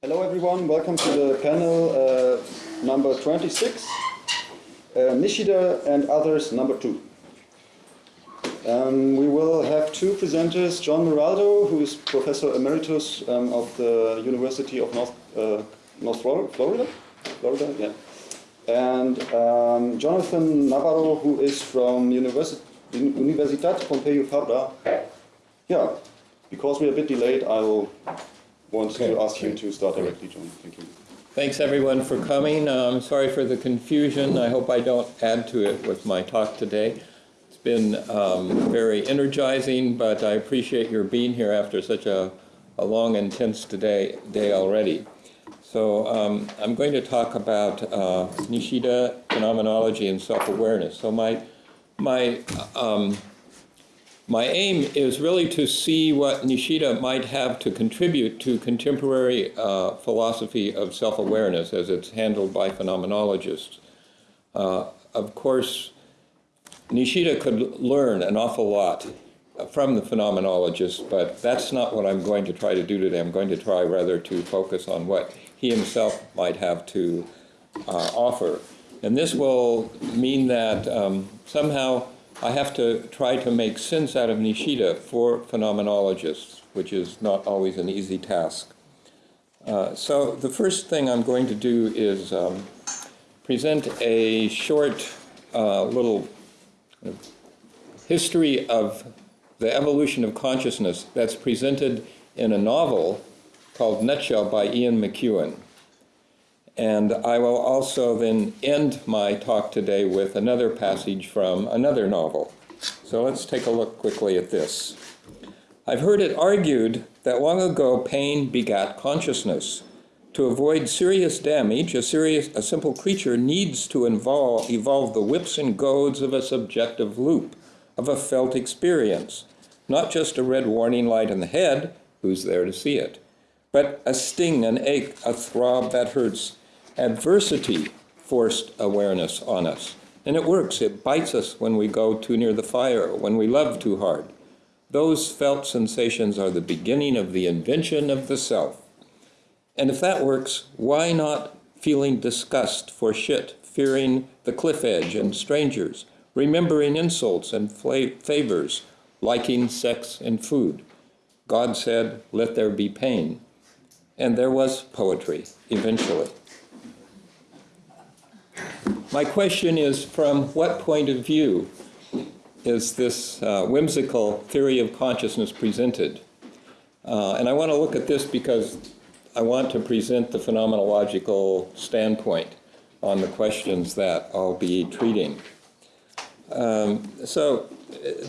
Hello everyone, welcome to the panel uh, number 26, uh, Nishida and others number 2. Um, we will have two presenters, John Maraldo, who is Professor Emeritus um, of the University of North, uh, North Florida, Florida, yeah. and um, Jonathan Navarro, who is from Universi Universitat Pompeu Fabra. Yeah, because we're a bit delayed, I will want Okay. to ask you to start directly, John. Thank you. Thanks everyone for coming. Um, I'm sorry for the confusion. I hope I don't add to it with my talk today. It's been um, very energizing, but I appreciate your being here after such a, a long, intense day, day already. So um, I'm going to talk about uh, Nishida phenomenology and self-awareness. So my, my um, my aim is really to see what Nishida might have to contribute to contemporary uh, philosophy of self-awareness as it's handled by phenomenologists. Uh, of course, Nishida could learn an awful lot from the phenomenologists, but that's not what I'm going to try to do today. I'm going to try rather to focus on what he himself might have to uh, offer. And this will mean that um, somehow I have to try to make sense out of Nishida for phenomenologists, which is not always an easy task. Uh, so the first thing I'm going to do is um, present a short uh, little history of the evolution of consciousness that's presented in a novel called Nutshell by Ian McEwan. And I will also then end my talk today with another passage from another novel. So let's take a look quickly at this. I've heard it argued that long ago pain begat consciousness. To avoid serious damage, a, serious, a simple creature needs to involve, evolve the whips and goads of a subjective loop, of a felt experience, not just a red warning light in the head, who's there to see it, but a sting, an ache, a throb that hurts, adversity forced awareness on us. And it works. It bites us when we go too near the fire, when we love too hard. Those felt sensations are the beginning of the invention of the self. And if that works, why not feeling disgust for shit, fearing the cliff edge and strangers, remembering insults and favors, liking sex and food? God said, let there be pain. And there was poetry, eventually. My question is, from what point of view is this uh, whimsical theory of consciousness presented? Uh, and I want to look at this because I want to present the phenomenological standpoint on the questions that I'll be treating. Um, so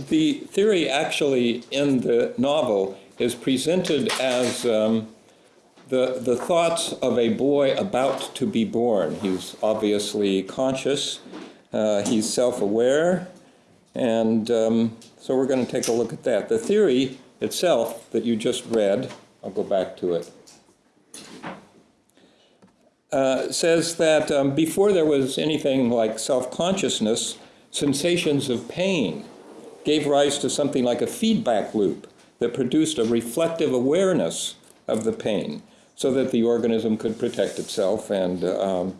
the theory actually in the novel is presented as um, the, the thoughts of a boy about to be born. He's obviously conscious, uh, he's self-aware, and um, so we're going to take a look at that. The theory itself that you just read, I'll go back to it, uh, says that um, before there was anything like self-consciousness, sensations of pain gave rise to something like a feedback loop that produced a reflective awareness of the pain so that the organism could protect itself and um,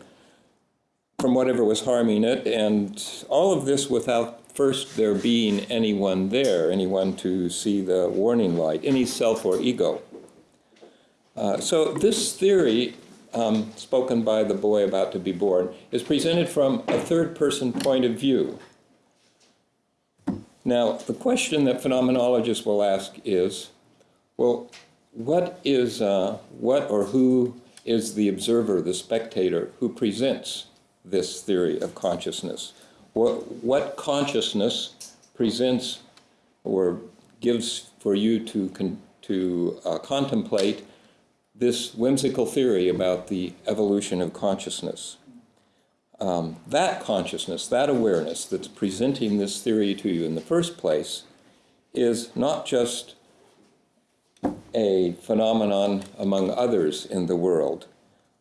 from whatever was harming it, and all of this without first there being anyone there, anyone to see the warning light, any self or ego. Uh, so this theory, um, spoken by the boy about to be born, is presented from a third-person point of view. Now, the question that phenomenologists will ask is, well, what is, uh, what or who is the observer, the spectator, who presents this theory of consciousness? What, what consciousness presents or gives for you to, con to uh, contemplate this whimsical theory about the evolution of consciousness? Um, that consciousness, that awareness that's presenting this theory to you in the first place is not just a phenomenon among others in the world.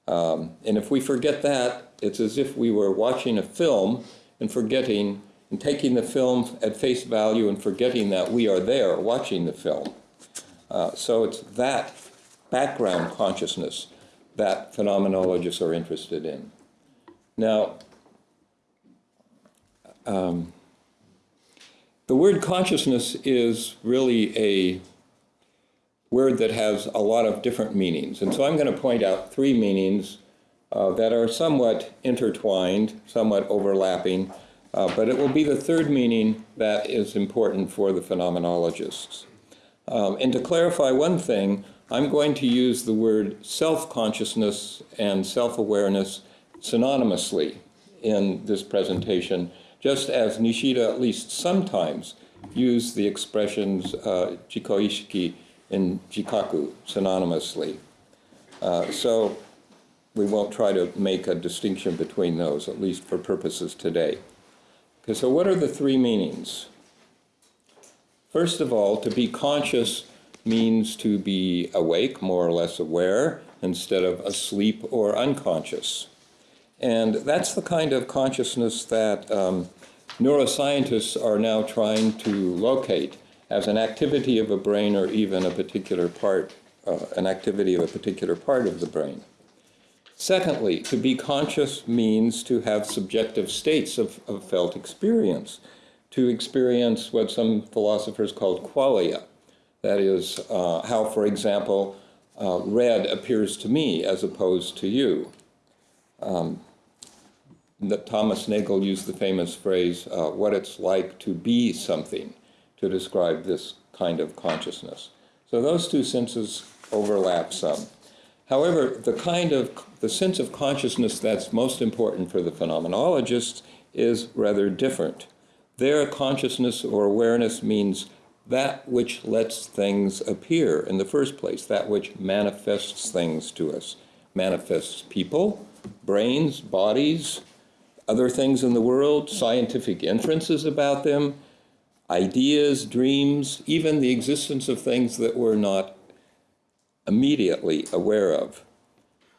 Um, and if we forget that, it's as if we were watching a film and forgetting and taking the film at face value and forgetting that we are there watching the film. Uh, so it's that background consciousness that phenomenologists are interested in. Now, um, the word consciousness is really a word that has a lot of different meanings. And so I'm going to point out three meanings uh, that are somewhat intertwined, somewhat overlapping, uh, but it will be the third meaning that is important for the phenomenologists. Um, and to clarify one thing, I'm going to use the word self-consciousness and self-awareness synonymously in this presentation, just as Nishida at least sometimes used the expressions uh, jikoishiki and jikaku synonymously. Uh, so we won't try to make a distinction between those, at least for purposes today. Okay, so what are the three meanings? First of all, to be conscious means to be awake, more or less aware, instead of asleep or unconscious. And that's the kind of consciousness that um, neuroscientists are now trying to locate as an activity of a brain or even a particular part, uh, an activity of a particular part of the brain. Secondly, to be conscious means to have subjective states of, of felt experience, to experience what some philosophers called qualia. That is, uh, how, for example, uh, red appears to me as opposed to you. Um, Thomas Nagel used the famous phrase, uh, what it's like to be something, to describe this kind of consciousness. So those two senses overlap some. However, the kind of the sense of consciousness that's most important for the phenomenologists is rather different. Their consciousness or awareness means that which lets things appear in the first place, that which manifests things to us, manifests people, brains, bodies, other things in the world, scientific inferences about them, ideas, dreams, even the existence of things that we're not immediately aware of.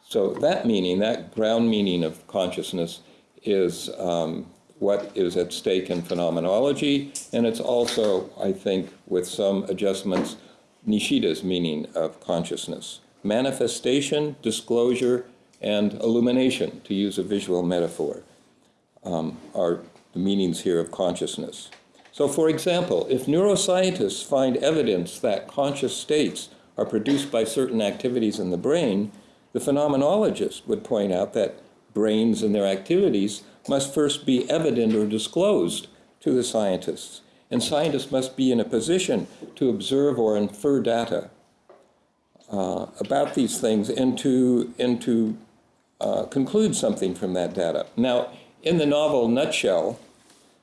So that meaning, that ground meaning of consciousness is um, what is at stake in phenomenology, and it's also, I think, with some adjustments, Nishida's meaning of consciousness. Manifestation, disclosure, and illumination, to use a visual metaphor, um, are the meanings here of consciousness. So for example, if neuroscientists find evidence that conscious states are produced by certain activities in the brain, the phenomenologist would point out that brains and their activities must first be evident or disclosed to the scientists. And scientists must be in a position to observe or infer data uh, about these things and to, and to uh, conclude something from that data. Now, in the novel Nutshell,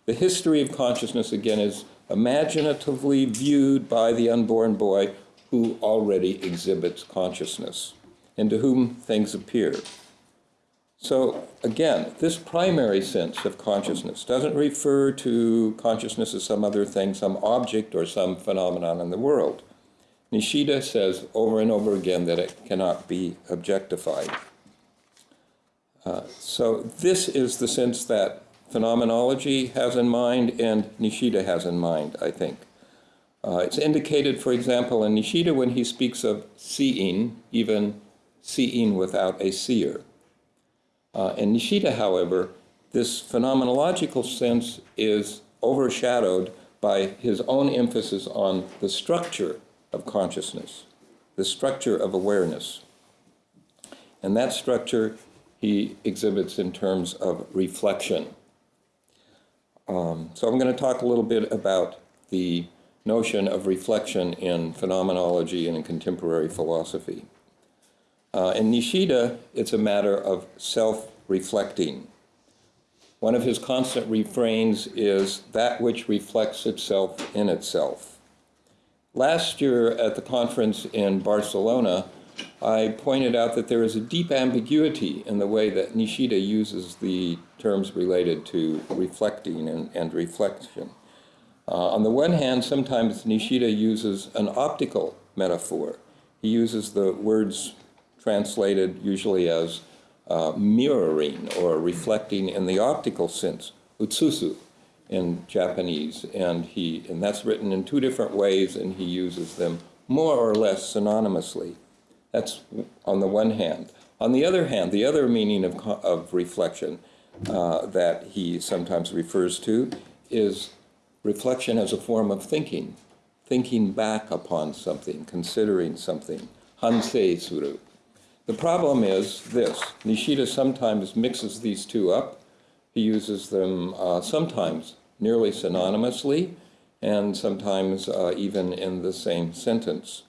the history of consciousness, again, is imaginatively viewed by the unborn boy who already exhibits consciousness and to whom things appear. So again, this primary sense of consciousness doesn't refer to consciousness as some other thing, some object or some phenomenon in the world. Nishida says over and over again that it cannot be objectified. Uh, so this is the sense that phenomenology has in mind and Nishida has in mind, I think. Uh, it's indicated, for example, in Nishida when he speaks of seeing, even seeing without a seer. Uh, in Nishida, however, this phenomenological sense is overshadowed by his own emphasis on the structure of consciousness, the structure of awareness. And that structure he exhibits in terms of reflection. Um, so I'm going to talk a little bit about the notion of reflection in phenomenology and in contemporary philosophy. Uh, in Nishida, it's a matter of self-reflecting. One of his constant refrains is that which reflects itself in itself. Last year at the conference in Barcelona, I pointed out that there is a deep ambiguity in the way that Nishida uses the terms related to reflecting and, and reflection. Uh, on the one hand, sometimes Nishida uses an optical metaphor. He uses the words translated usually as uh, mirroring or reflecting in the optical sense, utsusu in Japanese, and he and that's written in two different ways, and he uses them more or less synonymously. That's on the one hand. On the other hand, the other meaning of, of reflection uh, that he sometimes refers to is reflection as a form of thinking, thinking back upon something, considering something, hansei suru. The problem is this Nishida sometimes mixes these two up. He uses them uh, sometimes nearly synonymously and sometimes uh, even in the same sentence.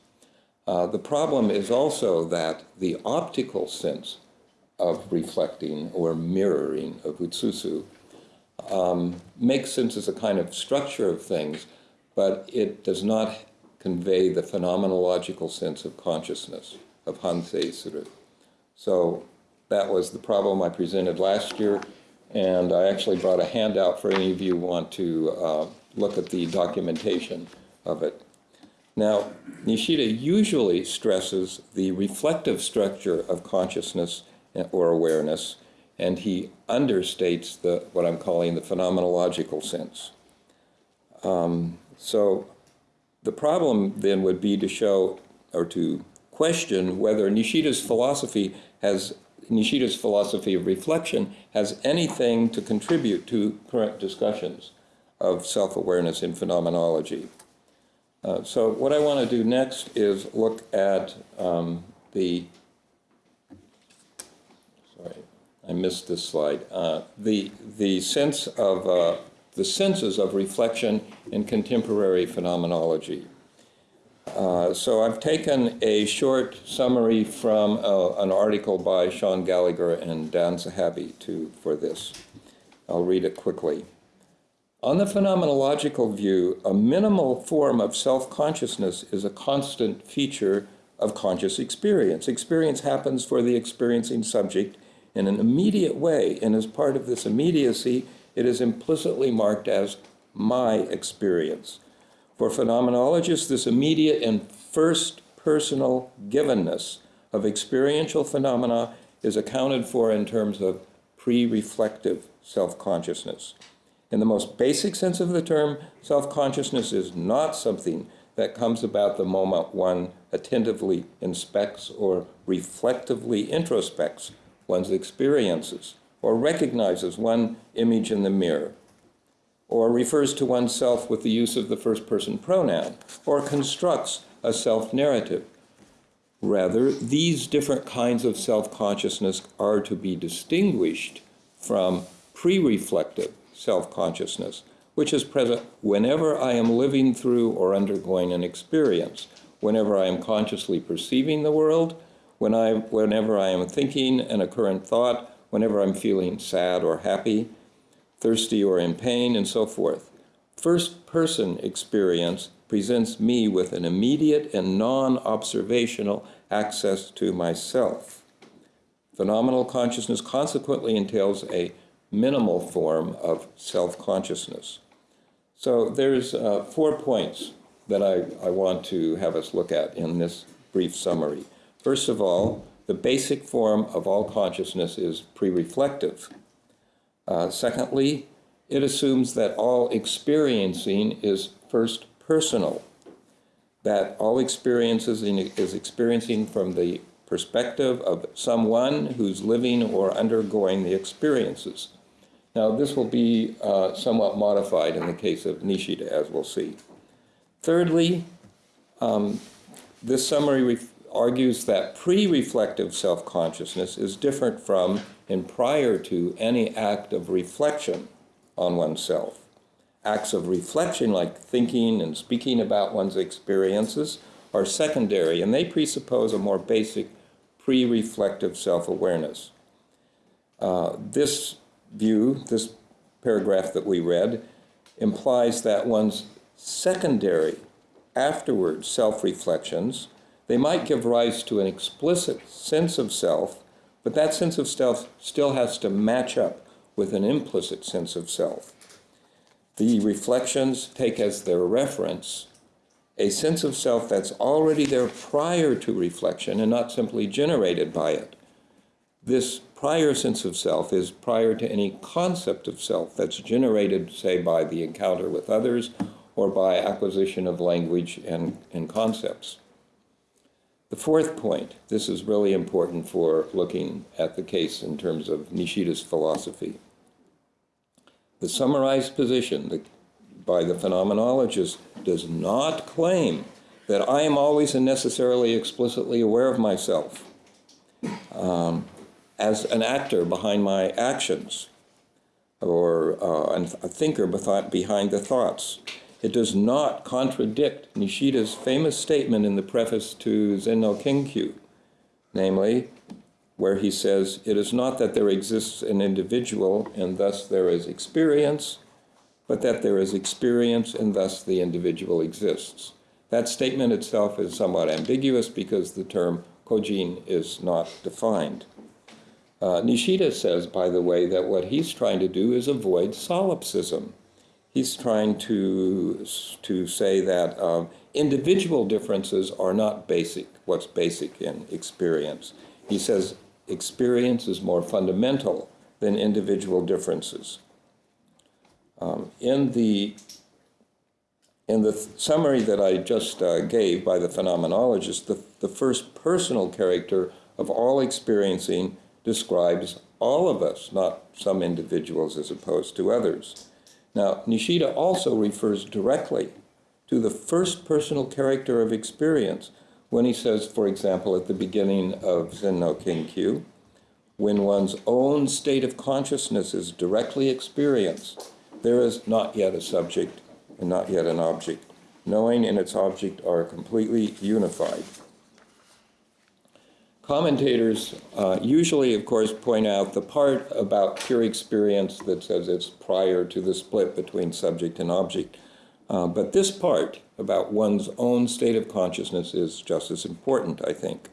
Uh, the problem is also that the optical sense of reflecting or mirroring of utsusu um, makes sense as a kind of structure of things, but it does not convey the phenomenological sense of consciousness, of hansei suru. So that was the problem I presented last year, and I actually brought a handout for any of you who want to uh, look at the documentation of it. Now, Nishida usually stresses the reflective structure of consciousness or awareness, and he understates the what I'm calling the phenomenological sense. Um, so the problem then would be to show or to question whether Nishida's philosophy has Nishida's philosophy of reflection has anything to contribute to current discussions of self-awareness in phenomenology. Uh, so what I want to do next is look at um, the, sorry, I missed this slide, uh, the, the sense of, uh, the senses of reflection in contemporary phenomenology. Uh, so I've taken a short summary from uh, an article by Shaun Gallagher and Dan Zahavi to, for this. I'll read it quickly. On the phenomenological view, a minimal form of self-consciousness is a constant feature of conscious experience. Experience happens for the experiencing subject in an immediate way, and as part of this immediacy, it is implicitly marked as my experience. For phenomenologists, this immediate and first personal givenness of experiential phenomena is accounted for in terms of pre-reflective self-consciousness. In the most basic sense of the term, self-consciousness is not something that comes about the moment one attentively inspects or reflectively introspects one's experiences or recognizes one image in the mirror or refers to oneself with the use of the first person pronoun, or constructs a self narrative. Rather, these different kinds of self consciousness are to be distinguished from pre reflective self consciousness, which is present whenever I am living through or undergoing an experience, whenever I am consciously perceiving the world, when I, whenever I am thinking an occurrent thought, whenever I'm feeling sad or happy, thirsty or in pain, and so forth. First person experience presents me with an immediate and non observational access to myself. Phenomenal consciousness consequently entails a minimal form of self consciousness. So there's uh, four points that I, I want to have us look at in this brief summary. First of all, the basic form of all consciousness is pre reflective. Uh, secondly, it assumes that all experiencing is first personal, that all experiences is experiencing from the perspective of someone who's living or undergoing the experiences. Now, this will be uh, somewhat modified in the case of Nishida, as we'll see. Thirdly, um, this summary argues that pre-reflective self-consciousness is different from and prior to any act of reflection on oneself. Acts of reflection, like thinking and speaking about one's experiences, are secondary and they presuppose a more basic pre reflective self awareness. Uh, this view, this paragraph that we read, implies that one's secondary, afterward self reflections, they might give rise to an explicit sense of self but that sense of self still has to match up with an implicit sense of self. The reflections take as their reference a sense of self that's already there prior to reflection and not simply generated by it. This prior sense of self is prior to any concept of self that's generated, say, by the encounter with others or by acquisition of language and, and concepts. The fourth point, this is really important for looking at the case in terms of Nishida's philosophy. The summarized position by the phenomenologist does not claim that I am always and necessarily explicitly aware of myself um, as an actor behind my actions or uh, a thinker behind the thoughts. It does not contradict Nishida's famous statement in the preface to Zen no Kenkyu, namely, where he says, It is not that there exists an individual and thus there is experience, but that there is experience and thus the individual exists. That statement itself is somewhat ambiguous because the term kojin is not defined. Uh, Nishida says, by the way, that what he's trying to do is avoid solipsism he's trying to, to say that um, individual differences are not basic, what's basic in experience. He says experience is more fundamental than individual differences. Um, in the in the summary that I just uh, gave by the phenomenologist, the, the first personal character of all experiencing describes all of us, not some individuals as opposed to others. Now, Nishida also refers directly to the first personal character of experience when he says, for example, at the beginning of Zen no Kenkyu, when one's own state of consciousness is directly experienced, there is not yet a subject and not yet an object. Knowing and its object are completely unified. Commentators uh, usually, of course, point out the part about pure experience that says it's prior to the split between subject and object. Uh, but this part about one's own state of consciousness is just as important, I think.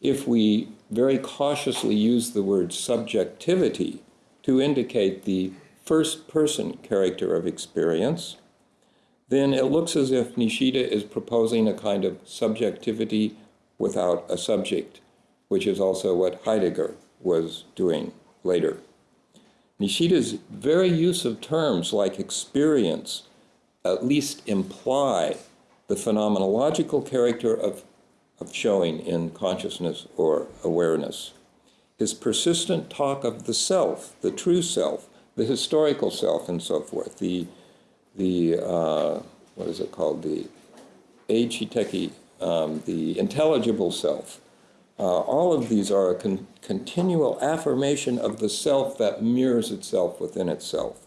If we very cautiously use the word subjectivity to indicate the first person character of experience, then it looks as if Nishida is proposing a kind of subjectivity without a subject which is also what Heidegger was doing later. Nishida's very use of terms like experience at least imply the phenomenological character of, of showing in consciousness or awareness. His persistent talk of the self, the true self, the historical self, and so forth, the, the uh, what is it called, the Eichiteki, um, the intelligible self, uh, all of these are a con continual affirmation of the self that mirrors itself within itself.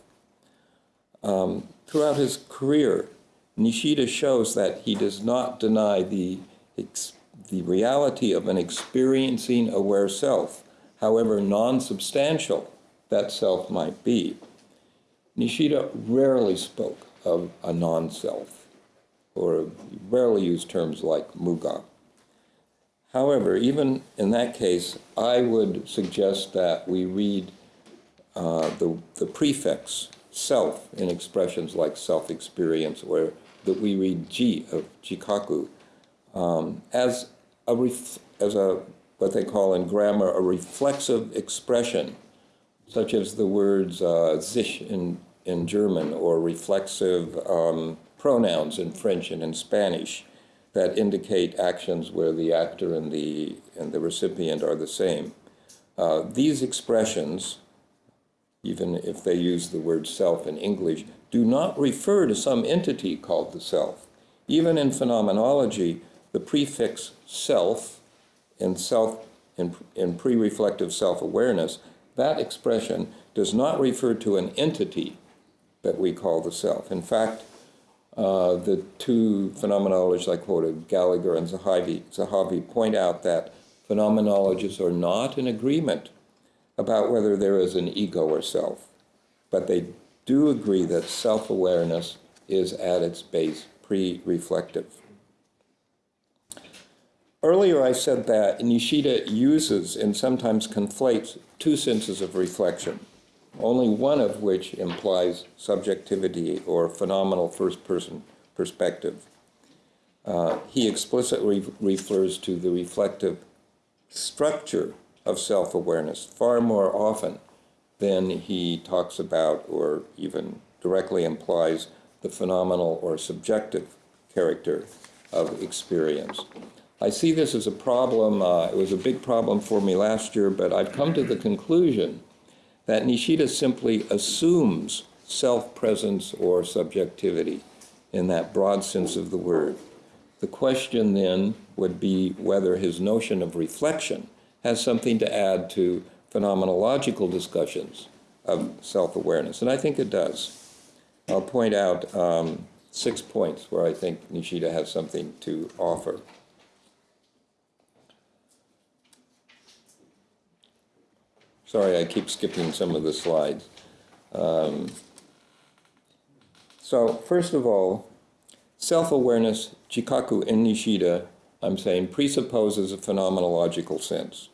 Um, throughout his career, Nishida shows that he does not deny the, the reality of an experiencing aware self, however non-substantial that self might be. Nishida rarely spoke of a non-self, or rarely used terms like muga. However, even in that case, I would suggest that we read uh, the, the prefix self in expressions like self-experience or that we read ji of jikaku um, as a as a what they call in grammar a reflexive expression such as the words uh, sich in, in German or reflexive um, pronouns in French and in Spanish that indicate actions where the actor and the, and the recipient are the same. Uh, these expressions, even if they use the word self in English, do not refer to some entity called the self. Even in phenomenology, the prefix self in self in, in pre-reflective self-awareness, that expression does not refer to an entity that we call the self. In fact, uh, the two phenomenologists I quoted, Gallagher and Zahavi, Zahavi, point out that phenomenologists are not in agreement about whether there is an ego or self, but they do agree that self-awareness is at its base pre-reflective. Earlier I said that Nishida uses and sometimes conflates two senses of reflection only one of which implies subjectivity or phenomenal first-person perspective. Uh, he explicitly refers to the reflective structure of self-awareness far more often than he talks about or even directly implies the phenomenal or subjective character of experience. I see this as a problem. Uh, it was a big problem for me last year, but I've come to the conclusion that Nishida simply assumes self-presence or subjectivity in that broad sense of the word. The question then would be whether his notion of reflection has something to add to phenomenological discussions of self-awareness, and I think it does. I'll point out um, six points where I think Nishida has something to offer. Sorry, I keep skipping some of the slides. Um, so, first of all, self-awareness, Jikaku in Nishida, I'm saying, presupposes a phenomenological sense.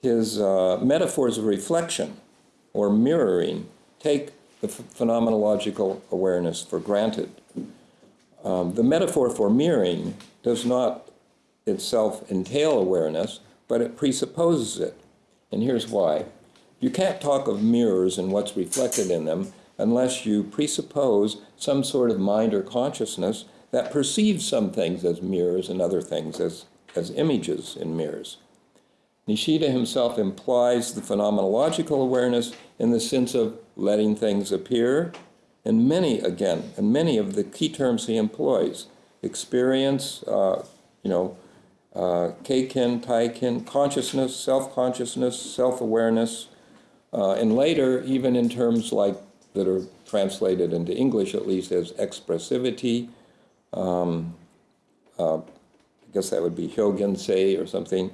His uh, metaphors of reflection or mirroring take the phenomenological awareness for granted. Um, the metaphor for mirroring does not itself entail awareness, but it presupposes it. And here's why. You can't talk of mirrors and what's reflected in them unless you presuppose some sort of mind or consciousness that perceives some things as mirrors and other things as, as images in mirrors. Nishida himself implies the phenomenological awareness in the sense of letting things appear, and many, again, and many of the key terms he employs, experience, uh, you know, uh, keiken, taiken, consciousness, self-consciousness, self-awareness, uh, and later, even in terms like that are translated into English at least as expressivity, um, uh, I guess that would be hyogensei or something,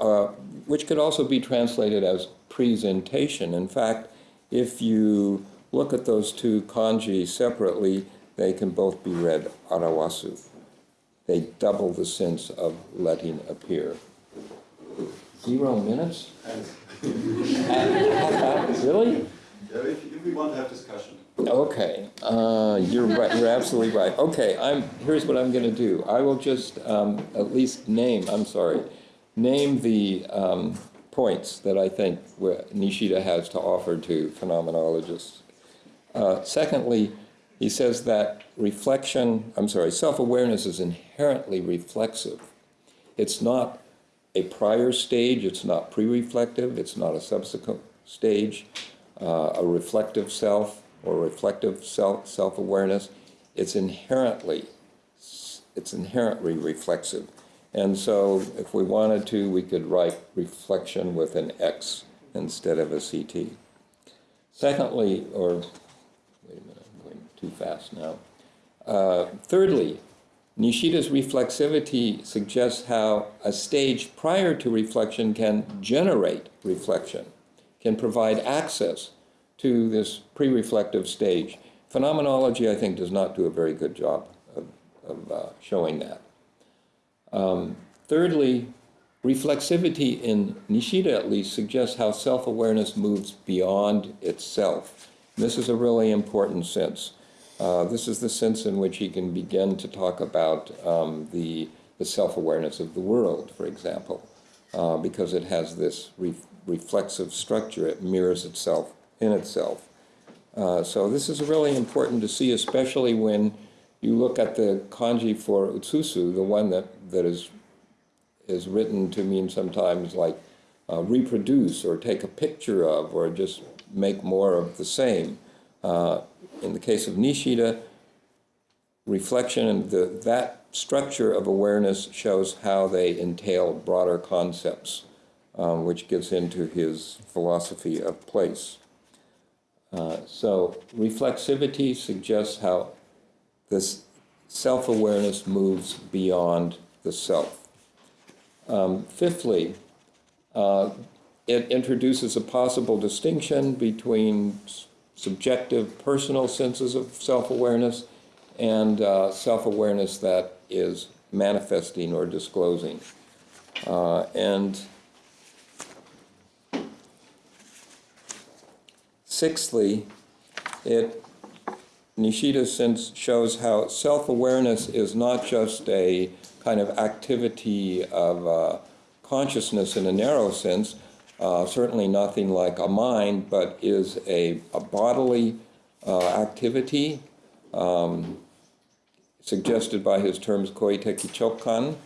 uh, which could also be translated as presentation. In fact, if you look at those two kanji separately, they can both be read arawasu. They double the sense of letting appear. Zero minutes? really? Yeah, if, if we want to have discussion. Okay, uh, you're right. You're absolutely right. Okay, I'm. Here's what I'm going to do. I will just um, at least name. I'm sorry, name the um, points that I think Nishida has to offer to phenomenologists. Uh, secondly, he says that reflection. I'm sorry, self-awareness is inherently reflexive. It's not a prior stage. It's not pre-reflective. It's not a subsequent stage. Uh, a reflective self or reflective self self-awareness. It's inherently it's inherently reflexive. And so if we wanted to, we could write reflection with an X instead of a CT. Secondly, or wait a minute, I'm going too fast now. Uh, thirdly, Nishida's reflexivity suggests how a stage prior to reflection can generate reflection, can provide access to this pre-reflective stage. Phenomenology, I think, does not do a very good job of, of uh, showing that. Um, thirdly, reflexivity in Nishida at least suggests how self-awareness moves beyond itself. This is a really important sense. Uh, this is the sense in which he can begin to talk about um, the, the self-awareness of the world, for example, uh, because it has this re reflexive structure. It mirrors itself in itself. Uh, so this is really important to see, especially when you look at the kanji for utsusu, the one that, that is, is written to mean sometimes like uh, reproduce or take a picture of or just make more of the same. Uh, in the case of Nishida, reflection and the, that structure of awareness shows how they entail broader concepts, um, which gets into his philosophy of place. Uh, so reflexivity suggests how this self-awareness moves beyond the self. Um, fifthly, uh, it introduces a possible distinction between subjective personal senses of self-awareness and uh, self-awareness that is manifesting or disclosing. Uh, and Sixthly, it Nishida sense shows how self-awareness is not just a kind of activity of uh, consciousness in a narrow sense, uh, certainly nothing like a mind, but is a, a bodily uh, activity um, suggested by his terms koiteki chokan,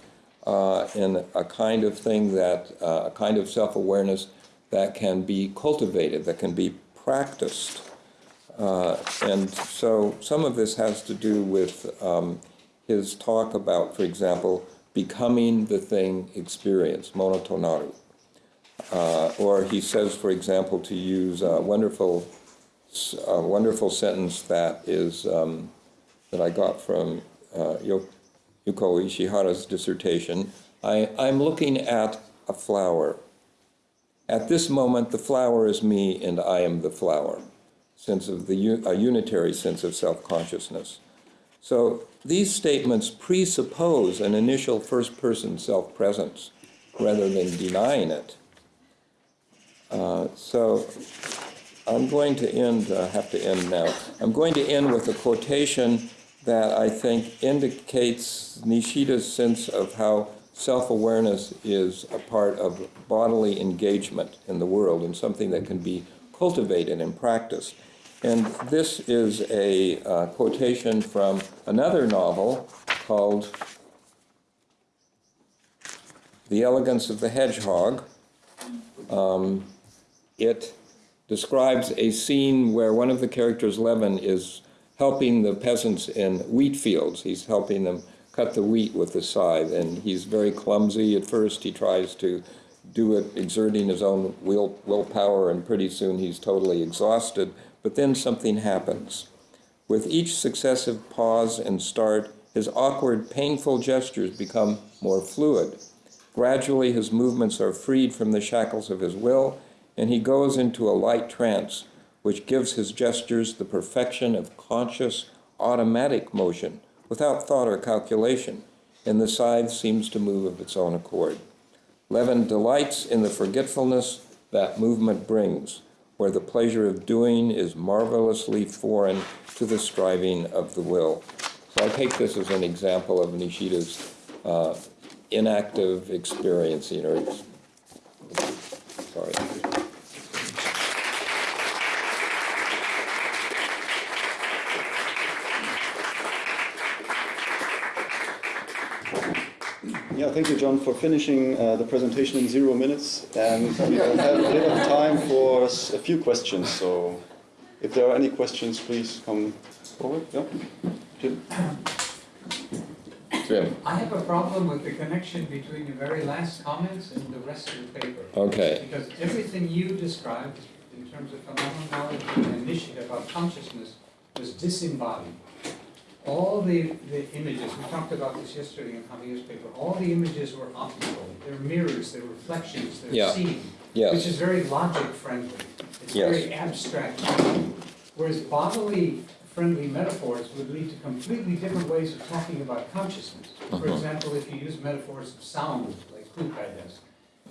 uh, and a kind of thing that, uh, a kind of self-awareness that can be cultivated, that can be practiced. Uh, and so some of this has to do with um, his talk about, for example, becoming the thing experienced, monotonaru. Uh, or he says, for example, to use a wonderful, a wonderful sentence that is um, that I got from uh, Yuko Ishihara's dissertation. I, I'm looking at a flower. At this moment, the flower is me, and I am the flower. Sense of the a unitary sense of self-consciousness. So these statements presuppose an initial first-person self-presence rather than denying it. Uh, so I'm going to end, uh, have to end now. I'm going to end with a quotation that I think indicates Nishida's sense of how self-awareness is a part of bodily engagement in the world and something that can be cultivated and practiced. And this is a uh, quotation from another novel called The Elegance of the Hedgehog. Um, it describes a scene where one of the characters, Levin, is helping the peasants in wheat fields. He's helping them cut the wheat with the scythe, and he's very clumsy at first. He tries to do it exerting his own will, willpower, and pretty soon he's totally exhausted. But then something happens. With each successive pause and start, his awkward, painful gestures become more fluid. Gradually, his movements are freed from the shackles of his will, and he goes into a light trance, which gives his gestures the perfection of conscious, automatic motion, without thought or calculation, and the scythe seems to move of its own accord. Levin delights in the forgetfulness that movement brings, where the pleasure of doing is marvelously foreign to the striving of the will. So I take this as an example of Nishida's uh, enactive experiencing, or sorry. Yeah, thank you, John, for finishing uh, the presentation in zero minutes. And we have a bit of time for a few questions. So if there are any questions, please come forward. Yeah, Jim? Jim, I have a problem with the connection between the very last comments and the rest of the paper. okay, Because everything you described in terms of phenomenology and initiative about consciousness was disembodied. All the, the images, we talked about this yesterday in Javier's paper, all the images were optical. They're mirrors, they're reflections, they're seeing. yes. Which is very logic friendly. It's Yes. very abstract. Whereas bodily friendly metaphors would lead to completely different ways of talking about consciousness. For Mhm. example, if you use metaphors of sound, like Kukai does,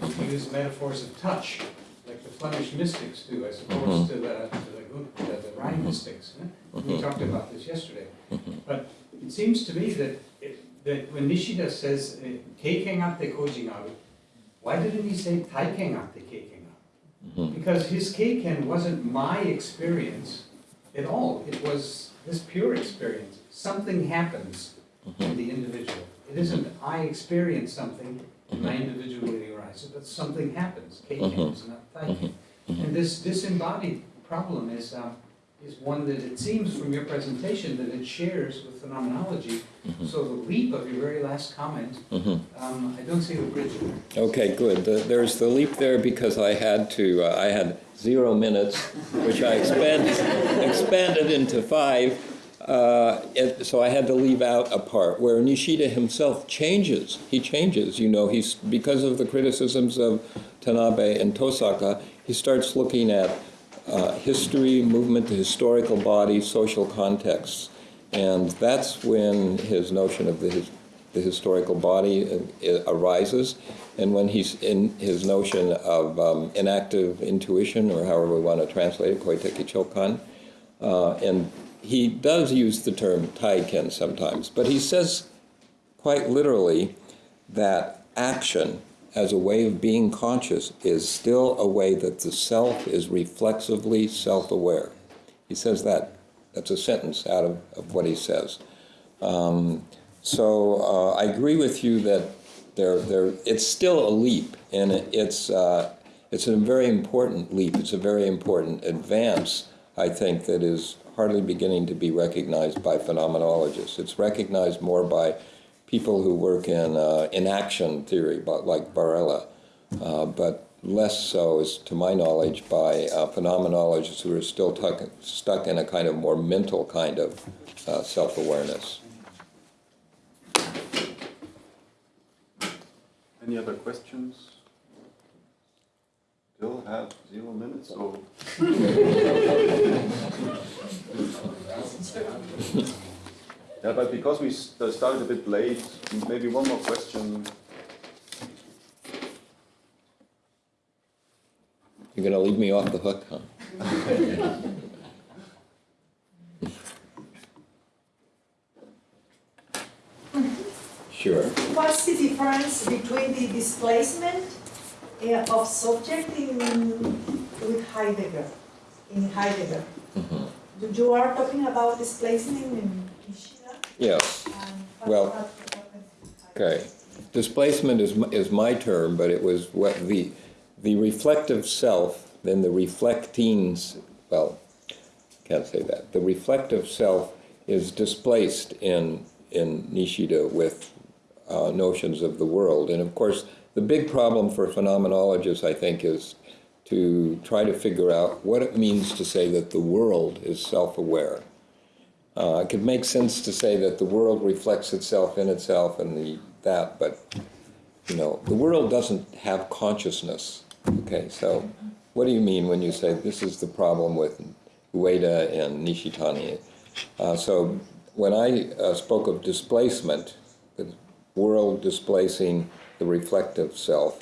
if you use metaphors of touch, like the Flemish mystics do, as opposed to the, to the, the, the Rhine mystics. eh? We mm-hmm. talked about this yesterday. Mm-hmm. But it seems to me that, it, that when Nishida says, uh, keikengate kojinaru, why didn't he say taikengate keikengaru? Mm-hmm. Because his keiken wasn't my experience at all. It was this pure experience. Something happens in the individual. It isn't I experience something and I individually arise, but something happens. Keiken is not taiken. And this disembodied problem is, um, is one that it seems from your presentation that it shares with phenomenology. So the leap of your very last comment, Mhm. um, I don't see the bridge there. Okay, good. The- There's the leap there because I had to, uh, I had zero minutes, which I expanded, expanded into five. Uh, it- So I had to leave out a part where Nishida himself changes. He changes, you know, he's, because of the criticisms of Tanabe and Tosaka, he starts looking at uh, history, movement, the historical body, social contexts. And that's when his notion of the, his- the historical body uh, arises. And when he's in his notion of um, enactive intuition, or however we want to translate it, koiteki chokan, uh, and he does use the term taiken sometimes, but he says quite literally that action as a way of being conscious is still a way that the self is reflexively self-aware. He says that. That's a sentence out of, of what he says. Um, so uh, I agree with you that They're, they're, it's still a leap, and it- it's, uh, it's a very important leap. It's a very important advance, I think, that is hardly beginning to be recognized by phenomenologists. It's recognized more by people who work in uh, in action theory, but like Varela, uh, but less so, as to my knowledge, by uh, phenomenologists who are still tuck, stuck in a kind of more mental kind of uh, self-awareness. Any other questions? Still have zero minutes, so. Yeah, but because we uh, started a bit late, maybe one more question. You're going to leave me off the hook, huh? Sure. What's the difference between the displacement eh, of subject in, with Heidegger, in Heidegger? Mhm. You- You are talking about displacement in Nishida? Yes. Well? Okay. Displacement is, is my term, but it was what the, the reflective self, then the reflecting, well, can't say that. The reflective self is displaced in, in Nishida with uh, notions of the world. And of course, the big problem for phenomenologists, I think, is to try to figure out what it means to say that the world is self-aware. Uh, it could make sense to say that the world reflects itself in itself and the that, but you know, the world doesn't have consciousness. Okay, so what do you mean when you say this is the problem with Ueda and Nishitani? Uh, so when I uh, spoke of displacement, the world displacing the reflective self,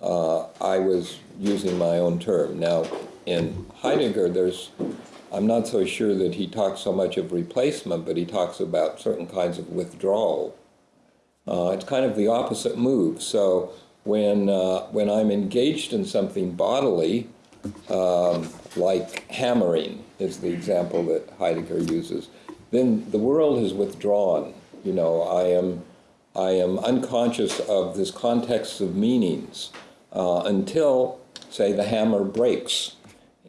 uh, I was using my own term. Now, in Heidegger, there's, I'm not so sure that he talks so much of replacement, but he talks about certain kinds of withdrawal. Uh, it's kind of the opposite move. So when, uh, when I'm engaged in something bodily, um, like hammering is the example that Heidegger uses, then the world has withdrawn. You know, I am, I am unconscious of this context of meanings uh, until, say, the hammer breaks.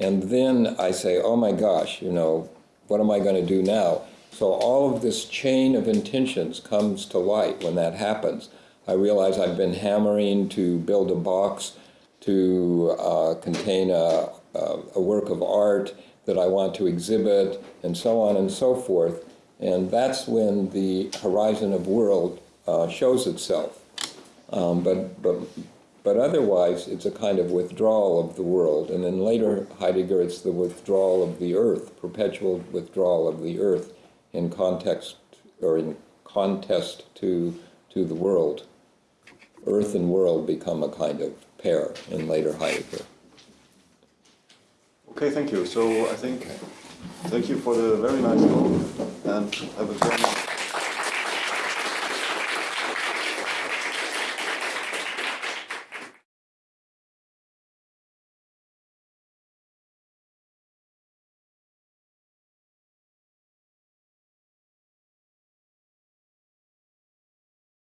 And then I say, oh my gosh, you know, what am I going to do now? So all of this chain of intentions comes to light when that happens. I realize I've been hammering to build a box to uh, contain a, a, work of art that I want to exhibit, and so on and so forth. And that's when the horizon of world uh, shows itself. Um, but, but, but otherwise, it's a kind of withdrawal of the world. And then later, Heidegger, it's the withdrawal of the earth, perpetual withdrawal of the earth in context or in contest to, to the world. Earth and world become a kind of pair in later Heidegger. Okay, thank you. So I think, thank you for the very nice talk and have a very nice